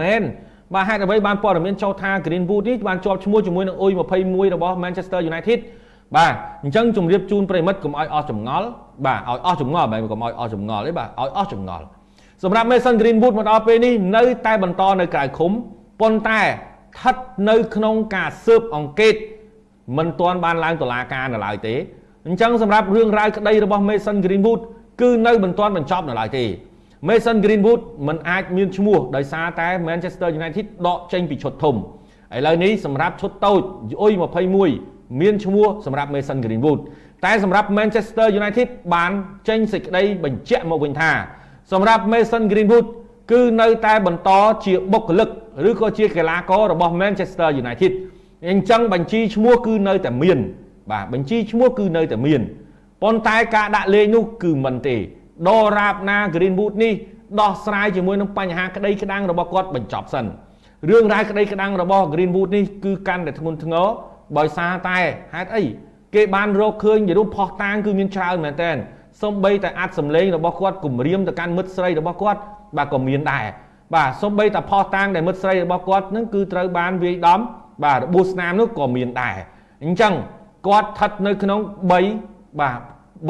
មែនបាទហេតុអ្វីបានព័ត៌មានចោទថា Greenwood នេះបានជាប់ឈ្មោះជាមួយនឹងអ៊ុយ21របស់ Manchester United បាទអញ្ចឹងជម្រាបជូនប្រិមិត្តកុំឲ្យអស់ចម្ងល់បាទឲ្យអស់ចម្ងល់បែបកុំឲ្យអស់ចម្ងល់ទេបាទឲ្យអស់ចម្ងល់សម្រាប់ Mason Greenwood មកដល់ពេលនេះនៅតែបន្តនៅក្រៅឃុំប៉ុន្តែស្ថិតនៅក្នុងការស៊ើបអង្កេតមិនទាន់បានឡើងតុលាការនៅឡើយទេអញ្ចឹងសម្រាប់រឿងរ៉ាវក្តីរបស់ Mason Greenwood គឺនៅមិនទាន់បញ្ចប់នៅឡើយទេ Mason Greenwood មិនអាចមានឈ្មោះដោយសារតែ Manchester United ដកចេញពីឈុតធំឥឡូវនេះសម្រាប់ឈុតតូចអ៊ុយ21មានឈ្មោះសម្រាប់ Mason Greenwood តែសម្រាប់ Manchester United បានចេញសេចក្តីបញ្ជាក់មកវិញថាសម្រាប់ Mason Greenwood គឺនៅតែបន្តជាបុគ្គលិកឬក៏ជាកីឡាកររបស់ Manchester United អញ្ចឹងបញ្ជីឈ្មោះគឺនៅតែមាន បាទបញ្ជីឈ្មោះគឺនៅតែមានប៉ុន្តែការដាក់លេខនោះគឺមិនទេ ដរាបណា Greenwood នេះដោះស្រាយជាមួយនឹងបញ្ហាក្តីក្តាំងរបស់គាត់បញ្ចប់សិនរឿងរ៉ាវក្តីក្តាំងរបស់ Greenwood នេះគឺកាន់តែធ្ងន់ធ្ងរបើសារតែហេតុអីគេបានរកឃើញរូបផុសតាងគឺមានច្រើនមែនតើសំបីតែអាចសម្លេងរបស់គាត់គំរាមទៅកាន់មិត្តស្រីរបស់គាត់បាទក៏មានដែរបាទសំបីតែផុសតាងដែលមិត្តស្រីរបស់គាត់នឹងគឺត្រូវបានវាយដំបាទរបួសស្នាមនោះក៏មានដែរអញ្ចឹងគាត់ស្ថិតនៅក្នុង3បាទ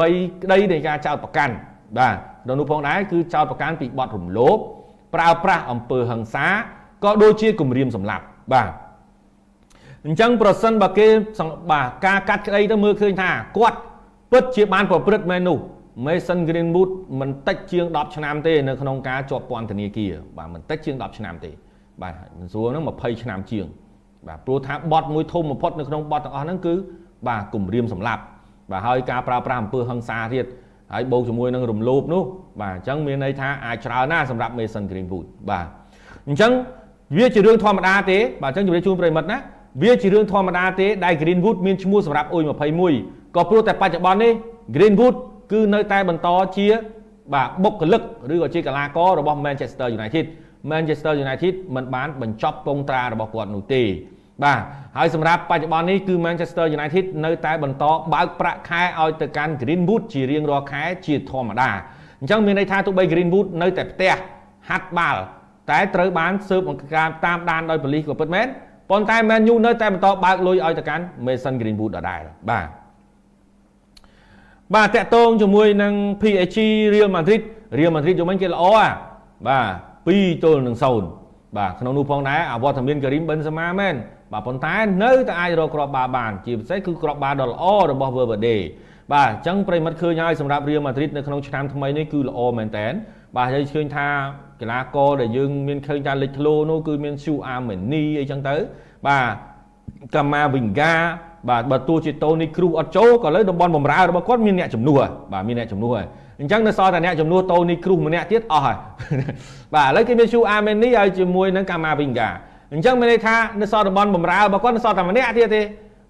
3ក្តីនៃការចោទប្រកាន់ បាទដល់នោះផងដែរគឺចោទប្រកាន់ពីបទរំលោភប្រើប្រាស់អំពើហិង្សាក៏ដូចជាគំរាមសម្លាប់បាទអញ្ចឹងប្រសិនបើគេបាទការកាត់ក្តីទៅមើលឃើញថាគាត់ពិតជាបានប្រព្រឹត្តមែននោះ Mason Greenwood មិនតិចជាង10ឆ្នាំទេនៅក្នុងការជាប់ពន្ធនាគារបាទមិនតិចជាង10ឆ្នាំទេ បាទមិនស្រួលហ្នឹង20ឆ្នាំជាង បាទព្រោះថាបទមួយធំបំផុតនៅក្នុងបទទាំងអស់ហ្នឹងគឺបាទគម្រាមសម្លាប់បាទហើយការប្រើប្រាស់អំពើហិង្សាទៀត ហើយបូកជាមួយនឹងរំលោភនោះបាទអញ្ចឹងមានន័យថាអាចច្រើនណាស់សម្រាប់ Mason Greenwood បាទអញ្ចឹងវាជារឿងធម្មតាទេបាទអញ្ចឹងជម្រាបជូនប្រិមិត្តណាវាជារឿងធម្មតាទេដែល Greenwood មានឈ្មោះសម្រាប់អ៊ុយ21ក៏ព្រោះតែបច្ចុប្បន្ននេះ Greenwood គឺនៅតែបន្តជាបាទបុគ្គលិកឬក៏ជាកីឡាកររបស់ Manchester United Manchester United មិនបានបញ្ចប់ពងត្រារបស់គាត់នោះទេ បាទហើយសម្រាប់បច្ចុប្បន្ននេះគឺ Manchester United នៅតែបន្តបើកប្រាក់ខែឲ្យទៅកាន់ Greenwood ជារៀងរាល់ខែជាធម្មតាអញ្ចឹងមានន័យថាទោះបី Greenwood នៅតែផ្ទះហាត់បាល់តែត្រូវបានស៊ើបអង្កេតតាមដានដោយប៉ូលីសក៏ពិតមែនប៉ុន្តែ Man U នៅតែបន្តបើកលុយឲ្យទៅកាន់ Mason Greenwood ដដែលបាទបាទតាក់ទងជាមួយនឹង PSG Real Madrid Real Madrid យំមិញគេល្អអាបាទ2ទល់នឹង0បាទក្នុងនោះផងដែរអវត្តមានការីមបិនសាម៉ាមែន បាទប៉ុន្តែនៅតែអាចរកគ្រាប់បាល់បាន ជាពិសេសគឺគ្រាប់បាល់ដ៏ល្អរបស់ Valverde បាទអញ្ចឹងប្រិមិត្តឃើញហើយសម្រាប់ Real Madrid នៅក្នុងឆ្នាំថ្មីនេះគឺល្អមែនតើបាទហើយឃើញថាកីឡាករដែលយើងមានឃើញថាលេចធ្លោនោះគឺមាន Shu Ameni អីចឹងទៅ បាទកាម៉ាវីងហ្គាបាទបើទោះជាតូនីគ្រូអត់ចូលក៏លើតំបន់បំរើរបស់គាត់មានអ្នកជំនួសបាទមានអ្នកជំនួសហើយអញ្ចឹងនៅសល់តែអ្នកជំនួសតូនីគ្រូម្នាក់ទៀតអស់ហើយបាទឥឡូវគេមាន Shu Ameni ហើយជាមួយនឹងកាម៉ាវីងហ្គា អញ្ចឹងមានន័យថានៅសល់តំបន់បំរើរបស់គាត់នៅសល់តែម្នាក់ទៀតទេ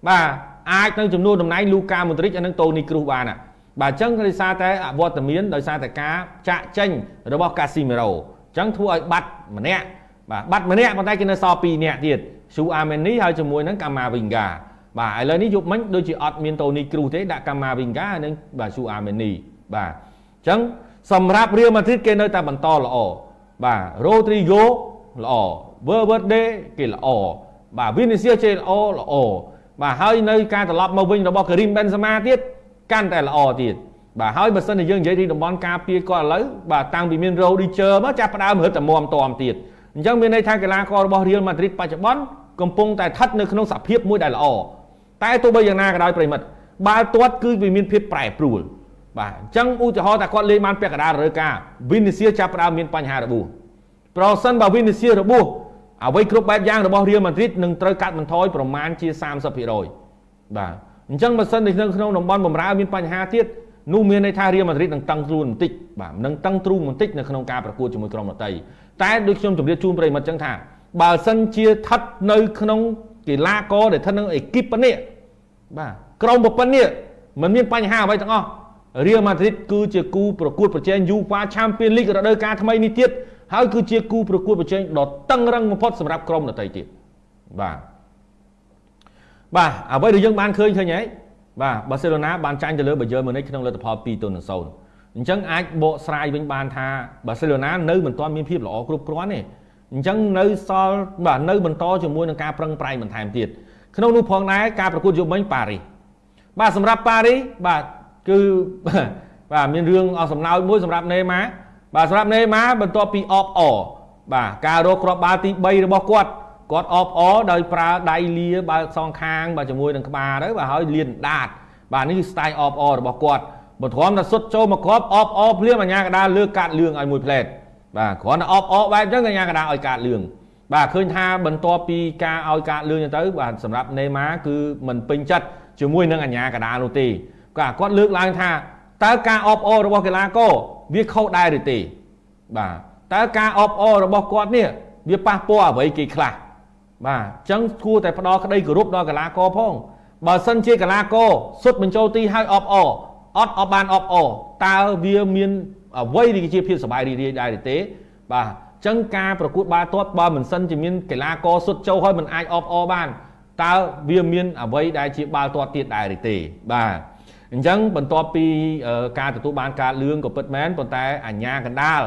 បាទអាចនឹងចំនួនតំណែងលូកាម៉ូទ្រិចនិងតូនីគ្រូសបានបាទអញ្ចឹងដោយសារតែអវត្តមានដោយសារតែការចាក់ចេញរបស់កាស៊ីមេរ៉ូអញ្ចឹងធ្វើឲ្យបាត់ម្នាក់បាទបាត់ម្នាក់ប៉ុន្តែគេនៅសល់2នាក់ទៀតស៊ូអាមេនីហើយជាមួយនឹងកាម៉ាវីងហ្គាបាទឥឡូវនេះយប់មិញដូចជាអត់មានតូនីគ្រូទេដាក់កាម៉ាវីងហ្គានិងបាទស៊ូអាមេនីបាទអញ្ចឹងសម្រាប់រៀលម៉ាឌ្រីតគេនៅតែបន្តល្អបាទរ៉ូទ្រីហ្គោល្អ Valverde គេល្អបាទ Vinicius គេល្អល្អបាទហើយនៅការត្រឡប់មកវិញរបស់ Karim Benzema ទៀតកាន់តែល្អទៀតបាទហើយបើសិនជាយើងនិយាយពីតំបន់ការពារគាត់ឥឡូវបាទតាំងពីមាន Rodiger មកចាប់ផ្ដើមរឹតតែមមតមទៀតអញ្ចឹងមានន័យថាកីឡាកររបស់ Real Madrid បច្ចុប្បន្នកំពុងតែស្ថិតនៅក្នុងសភាពមួយដែលល្អតែទោះបីយ៉ាងណាក៏ដោយប្រិមិត្តបាល់ទាត់គឺវាមានភាពប្រែប្រួលបាទអញ្ចឹងឧទាហរណ៍ថាគាត់លេងបានពាក់កណ្ដាលរដូវកាល Vinicius ចាប់ផ្ដើមមានបញ្ហារបួសប្រសិនបើ Vinicius របួស អ្វីគ្រប់បែបយ៉ាងរបស់ Real Madrid នឹងត្រូវកាត់បន្ថយប្រមាណជា30%បាទអញ្ចឹងបើសិននៅក្នុងតំបន់បំរើមានបញ្ហាទៀតនោះមានន័យថា Real Madrid នឹងតឹងទ្រូងបន្តិចបាទនឹងតឹងទ្រូងបន្តិចនៅក្នុងការប្រកួតជាមួយក្រុមដទៃតែដូចខ្ញុំជម្រាបជូនប្រិមិត្តចឹងថាបើសិនជាស្ថិតនៅក្នុងកីឡាករដែលស្ថិតនៅអេគីបប៉ុណ្នេះបាទក្រុមប៉ុណ្នេះมันមានបញ្ហាអ្វីទាំងអស់ Real Madrid គឺជាគូប្រកួតប្រជែង UEFA Champions League រដូវកាលថ្មីនេះទៀតហើយគឺជាគូប្រកួតប្រជែងដ៏តឹងរឹងបំផុតសម្រាប់ក្រុមដទៃទៀតបាទបាទអ្វីដែលយើងបានឃើញឃើញហើយបាទបាសេឡូណាបានចាញ់ទៅលើបាយឺនម៉ូនិចក្នុងលទ្ធផល2ទល់នឹង0អញ្ចឹងអាចបកស្រាយវិញបានថាបាសេឡូណានៅមិនទាន់មានភាពល្អគ្រប់គ្រាន់ទេអញ្ចឹងនៅសល់បាទនៅបន្តជាមួយនឹងការប្រឹងប្រែងបន្ថែមទៀតក្នុងនោះផងដែរការប្រកួតយុវមិញប៉ារីសបាទសម្រាប់ប៉ារីសបាទ គឺបាទមានរឿងអសំណើចមួយសម្រាប់ណេម៉ាបាទសម្រាប់ណេម៉ាបន្ទាប់ពីអបអបាទការរកគ្រាប់បាល់ទី3របស់គាត់គាត់អបអដោយប្រើដៃលាបើសងខាងបាទជាមួយនឹងក្បាលទៅបាទហើយលៀនដាតបាទនេះគឺ style អបអរបស់គាត់បន្ទាប់តែសុទ្ធចូលមកគ្រាប់អបអភ្លាមអាញាកដាលលើកាត់លឿងឲ្យមួយផ្លែតបាទគ្រាន់តែអបអបែបអញ្ចឹងអាញាកដាឲ្យកាត់លឿងបាទឃើញថាបន្ទាប់ពីការឲ្យកាត់លឿងទៅបាទសម្រាប់ណេម៉ាគឺមិនពេញចិត្តជាមួយនឹងអាញាកដានោះទេ គាត់គាត់លើកឡើងថាតើការអបអរបស់កីឡាករវាខុសដែរឬទេបាទតើការអបអរបស់គាត់នេះវាប៉ះពាល់អ្វីគេខ្លះបាទអញ្ចឹងគួរតែផ្ដល់ក្តីគោរពដល់កីឡាករផងបើសិនជាកីឡាករសុទ្ធបញ្ចូលទីឲ្យអបអអត់អបបានអបអតើវាមានអ្វីដែលជាភាពសប្បាយរីករាយដែរទេបាទអញ្ចឹងការប្រកួតបាល់ទាត់បើមិនសិនជាមានកីឡាករសុទ្ធចូលហើយមិនអាចអបអបានតើវាមានអ្វីដែលជាបាល់ទាត់ទៀតដែរទេបាទ អញ្ចឹងបន្ទាប់ពីការទទួលបានការលឿងក៏ពិតមែនប៉ុន្តែអាញាកណ្ដាល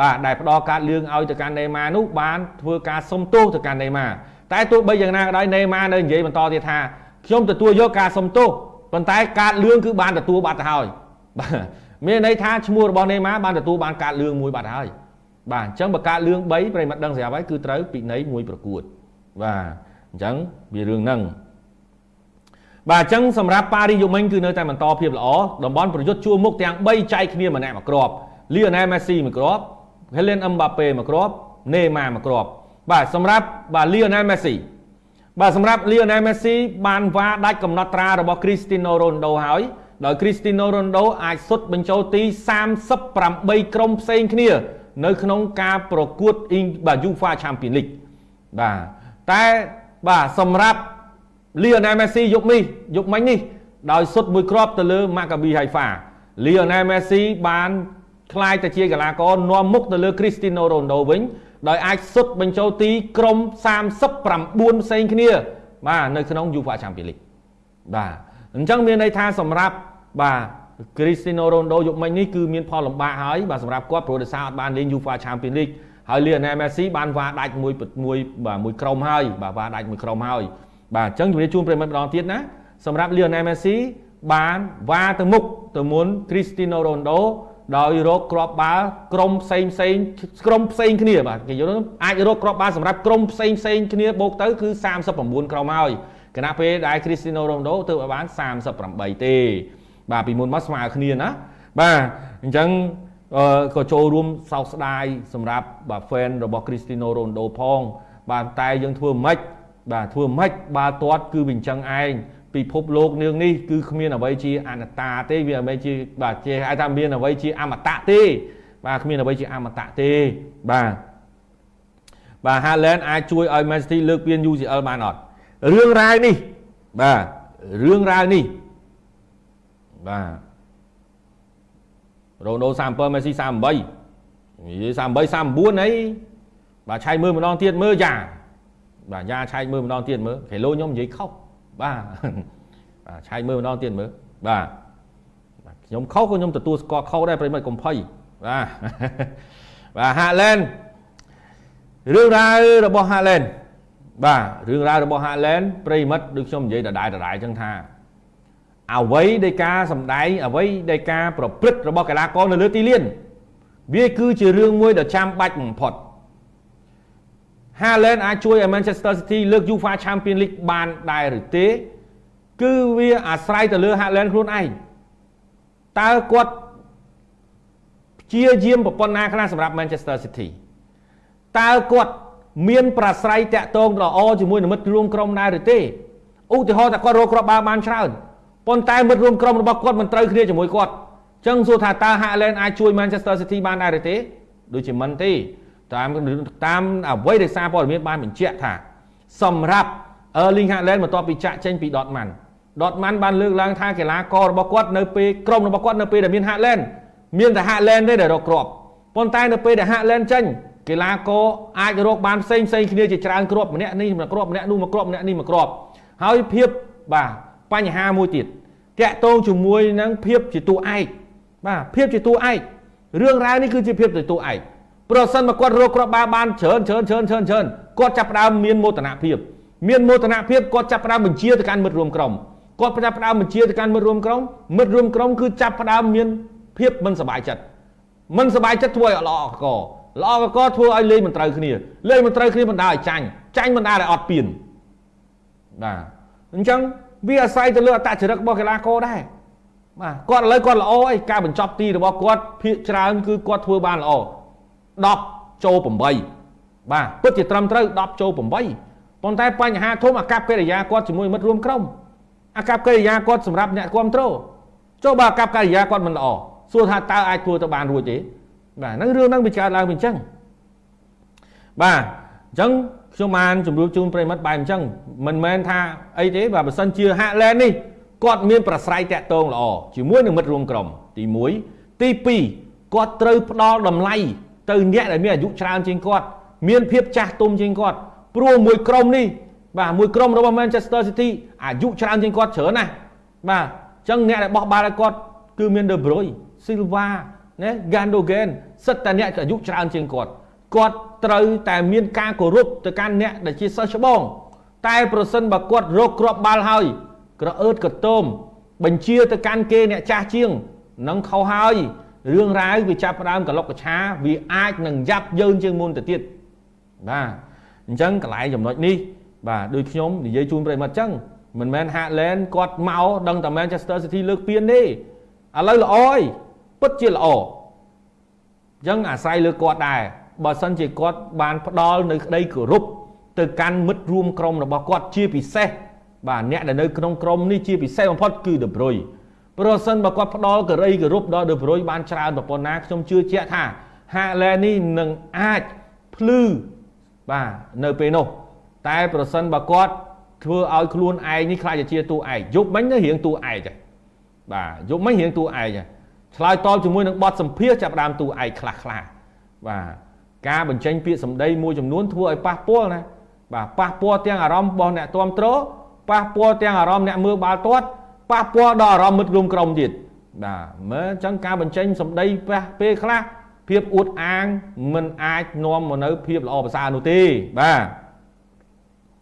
បាទដែលផ្ដល់ការលឿងឲ្យទៅកាន់ណេម៉ានោះបានធ្វើការសុំទោសទៅកាន់ណេម៉ាតែទោះបីយ៉ាងណាក៏ដោយណេម៉ានៅនិយាយបន្តទៀតថាខ្ញុំទទួលយកការសុំទោសប៉ុន្តែការលឿងគឺបានទទួលបាត់ទៅហើយបាទមានន័យថាឈ្មោះរបស់ណេម៉ាបានទទួលបានការលឿងមួយបាត់ហើយបាទអញ្ចឹងបើការលឿង3ប្រិមត្តដឹងស្រាប់ហើយគឺត្រូវពិន័យមួយប្រកួតបាទអញ្ចឹងវារឿងហ្នឹង បាទអញ្ចឹងសម្រាប់ប៉ារីយូមិញគឺនៅតែបន្តភាពល្អតំបន់ប្រយុទ្ធជួរមុខទាំង3ចែកគ្នាម្នាក់មួយគ្រាប់លីអូណែលមេស៊ីមួយគ្រាប់ហេលេនអឹមបាប៉េមួយគ្រាប់ណេម៉ាមួយគ្រាប់បាទសម្រាប់បាទលីអូណែលមេស៊ីបាទសម្រាប់លីអូណែលមេស៊ីបានវាដាច់កំណត់ត្រារបស់គ្រីស្ទីណូរ៉ូណដូហើយដោយគ្រីស្ទីណូរ៉ូណដូអាចសុទ្ធបញ្ចូលទី38ក្រុមផ្សេងគ្នា នៅក្នុងការប្រកួតអ៊ីងបាទ UEFA Champions League បាទតែបាទសម្រាប់ លីអូណែលមេស៊ីយុគនេះយុគមិញនេះដោយសុទ្ធមួយគ្រាប់ទៅលើម៉ាកាប៊ីហៃហ្វាលីអូណែលមេស៊ីបានខ្លាយទៅជាកីឡាករនាំមុខទៅលើគ្រីស្ទីណូរ៉ូណដូវិញដោយអាចសុទ្ធបញ្ចូលទីក្រុម39ផ្សេងគ្នាបាទនៅក្នុង UEFA Champions League បាទអញ្ចឹងមានន័យថាសម្រាប់បាទគ្រីស្ទីណូរ៉ូណដូយុគមិញនេះគឺមានផលលំបាកហើយបាទសម្រាប់គាត់ព្រោះដោយសារអត់បានលេង UEFA Champions League ហើយលីអូណែលមេស៊ីបានវ៉ាដាច់មួយមួយបាទមួយក្រុមហើយបាទវ៉ាដាច់មួយក្រុមហើយ បាទអញ្ចឹងជំរាបជូនប្រិមិត្តម្ដងទៀតណាសម្រាប់លីអូណែលមេស៊ីបានវ៉ាទៅមុខទៅមុនគ្រីស្ទីណូរ៉ូណដូដោយរកគ្រាប់បាល់ក្រុមផ្សេងផ្សេងក្រុមផ្សេងគ្នាបាទគេយល់អាចរកគ្រាប់បាល់សម្រាប់ក្រុមផ្សេងផ្សេងគ្នាបូកទៅគឺ39ក្រុមហើយគណៈពេលដែល Cristiano Ronaldo ទើបឲ្យបាន38ទេបាទពីមុនមកស្មើគ្នាណាបាទអញ្ចឹងក៏ចូលរួមសោកស្ដាយសម្រាប់បាទ fan របស់ Cristiano Ronaldo ផង បាទតែយើងធ្វើមិន បាទធ្វើមិនបាល់ទាត់គឺវាអញ្ចឹងឯងពិភពលោកនាងនេះគឺគ្មានអ្វីជាអនត្តាទេវាអ្វីជាបាទជាហៅថាមានអ្វីជាអមតៈទេ បាទគ្មានអ្វីជាអមតៈទេបាទបាទ Haaland អាចជួយឲ្យ Man City លើកពាន UCL បានអត់រឿងរ៉ាវនេះបាទរឿងរ៉ាវនេះបាទរ៉ូណូ37មេស៊ី38និយាយ38 39អីបាទឆែកមើលម្ដងទៀតមើលយ៉ា បាទយ៉ាឆែកមើលម្ដងទៀតមើលគេលោខ្ញុំនិយាយខុសបាទបាទឆែកមើលម្ដងទៀតមើលបាទខ្ញុំខុសក៏ខ្ញុំទទួលស្គាល់ខុសដែរប្រិមិត្តកុំភ័យបាទបាទហាឡែនរឿងរ៉ាវរបស់ហាឡែនបាទរឿងរ៉ាវរបស់ហាឡែនប្រិមិត្តដូចខ្ញុំនិយាយដដែលដដែលចឹងថាអ្វីដែលការសម្ដែងអ្វីដែលការប្រព្រឹត្តរបស់កីឡាករនៅលើទីលានវាគឺជារឿងមួយដ៏ចាំបាច់បំផុត Haaland អាចជួយឲ្យ Manchester City លើក UEFA Champions League បានដែរឬទេ គឺវាអាស្រ័យទៅលើ Haaland ខ្លួនឯងតើគាត់ព្យាយាមប្រព័ន្ធណាខ្លះសម្រាប់ Manchester City តើគាត់មានប្រស្រ័យតាក់ទងល្អជាមួយនឹងមិត្តរួមក្រុមដែរឬទេឧទាហរណ៍ថាគាត់រកគ្រាប់បាល់បានច្រើនប៉ុន្តែមិត្តរួមក្រុមរបស់គាត់មិនត្រូវគ្នាជាមួយគាត់អញ្ចឹងសួរថាតើ Haaland អាចជួយ Manchester City បានដែរឬទេដូចជាមិនទេ តាមតាមអ្វីដែលសារព័ត៌មានបានបញ្ជាក់ថា សម្រាប់ Erling Haaland បន្ទាប់ពីចាក់ចេញពី Dortmund Dortmund បានលើកឡើងថាកីឡាកររបស់គាត់នៅពេលក្រុមរបស់គាត់នៅពេលដែលមាន Haaland មានតែ Haaland ទេដែលរកគ្រាប់ប៉ុន្តែនៅពេលដែល Haaland ចេញកីឡាករអាចរកបានផ្សេងផ្សេងគ្នាជាច្រើនគ្រាប់ម្នាក់នេះមួយគ្រាប់ម្នាក់នោះមួយគ្រាប់ម្នាក់នេះមួយគ្រាប់ហើយភាពបាទបញ្ហាមួយទៀតតាក់ទងជាមួយនឹងភាពជាតួឯកបាទភាពជាតួឯករឿងរ៉ាវនេះគឺជាភាពជាតួឯក ប្រសិនមកគាត់រកគ្រាប់បាល់បានច្រើនច្រើនច្រើនច្រើនច្រើនគាត់ចាប់ផ្ដើមមានមោទនភាពមានមោទនភាពគាត់ចាប់ផ្ដើមបញ្ជាទៅកាន់មិត្តរួមក្រុមគាត់ចាប់ផ្ដើមបញ្ជាទៅកាន់មិត្តរួមក្រុមមិត្តរួមក្រុមគឺចាប់ផ្ដើមមានភាពមិនសប្បាយចិត្តមិនសប្បាយចិត្តធ្វើឲ្យល្អកកល្អកកធ្វើឲ្យលេងមិនត្រូវគ្នាលេងមិនត្រូវគ្នាបណ្ដាឲ្យចាញ់ចាញ់បណ្ដាឲ្យអត់ពៀនបាទអញ្ចឹងវាអាស្រ័យទៅលើអតចរិតរបស់កីឡាករដែរបាទគាត់ឥឡូវគាត់ល្អហើយការបញ្ចប់ទីរបស់គាត់ភាកច្រើនគឺគាត់ធ្វើបានល្អ 10ចូល8បាទពិតជាត្រឹមត្រូវ10ចូល8ប៉ុន្តែបញ្ហាធំអាកប្បកិរិយាគាត់ជាមួយមិត្តរួមក្រុមអាកប្បកិរិយាគាត់សម្រាប់អ្នកគ្រប់គ្រងចូលបើអាកប្បកិរិយាគាត់មិនល្អសួរថាតើអាចធ្វើទៅបានរួចទេបាទហ្នឹងរឿងហ្នឹងវាកើតឡើងវាអញ្ចឹងបាទអញ្ចឹងខ្ញុំបានជម្រាបជូនប្រិមិត្តបែបអញ្ចឹងមិនមែនថាអីទេបាទបើសិនជាហាក់ឡែននេះគាត់មានប្រស្រ័យតាក់ទងល្អជាមួយនឹងមិត្តរួមក្រុមទី1ទី2គាត់ត្រូវផ្ដល់តម្លៃ ទៅអ្នកដែលមានអាយុច្រើនជាងគាត់មានភាពចាស់ទុំជាងគាត់ព្រោះមួយក្រុមនេះបាទមួយក្រុមរបស់ Manchester City អាយុច្រើនជាងគាត់ច្រើនណាស់បាទអញ្ចឹងអ្នកដែលបោះបាល់ឲ្យគាត់គឺមាន De Bruyne Silva ណា Gundogan សិតតែអ្នកអាយុច្រើនជាងគាត់គាត់ត្រូវតែមានការគោរពទៅកាន់អ្នកដែលជាសិស្សច្បង តែប្រសិនបើគាត់រកគ្រាប់បាល់ហើយក្រអឺតកតោមបញ្ជាទៅកាន់គេអ្នកចាស់ជាងនឹងខុសហើយ រឿងរ៉ាវវាចាប់ផ្ដើមកលុកកឆាវាអាចនឹងយ៉ាប់យើងជាងមុនទៅទៀតបាទអញ្ចឹងកន្លែងចំណុចនេះបាទដូចខ្ញុំនិយាយជូនប្រិមត្តអញ្ចឹងមិនមែនហាក់ឡែនគាត់មកដឹងតែ Manchester City លើកពានទេឥឡូវល្អហើយពិតជាល្អអញ្ចឹងអាស្រ័យលើគាត់ដែរបើសិនជាគាត់បានផ្ដល់នៅក្តីគោរពទៅកាន់មិត្តរួមក្រុមរបស់គាត់ជាពិសេសបាទអ្នកដែលនៅក្នុងក្រុមនេះជាពិសេសបំផុតគឺ De Bruyne ប្រសិនបើគាត់ផ្ដល់ករីគោរពដល់ De Bruyne បានច្រើនប្រព័ន្ធណាខ្ញុំជឿជាក់ថា Haaland នេះនឹងអាចភ្លឺបាទនៅពេលនោះ តែប្រសិនបើគាត់ធ្វើឲ្យខ្លួនឯងនេះខ្លាចជាតួឯងយប់មិញទៅរៀងតួឯងដែរបាទយប់មិញរៀងតួឯងដែរឆ្លើយតបជាមួយនឹងបទសម្ភាសចាប់ដើមតួឯងខ្លះខ្លះបាទការបញ្ចេញពាក្យសម្ដីមួយចំនួនធ្វើឲ្យប៉ះពាល់ណាបាទប៉ះពាល់ទាំងអារម្មណ៍របស់អ្នកគ្រប់គ្រងប៉ះពាល់ទាំងអារម្មណ៍អ្នកមើលបាល់ទាត់ ប៉ះពាល់ដល់អារម្មណ៍មិត្តរួមក្រុមទៀតបាទមើលអញ្ចឹងការបញ្ចេញសម្ដីប៉ះពេលខ្លះភាពអួតអាងមិនអាចនាំមកនៅភាពល្អប្រសើរនោះទេបាទ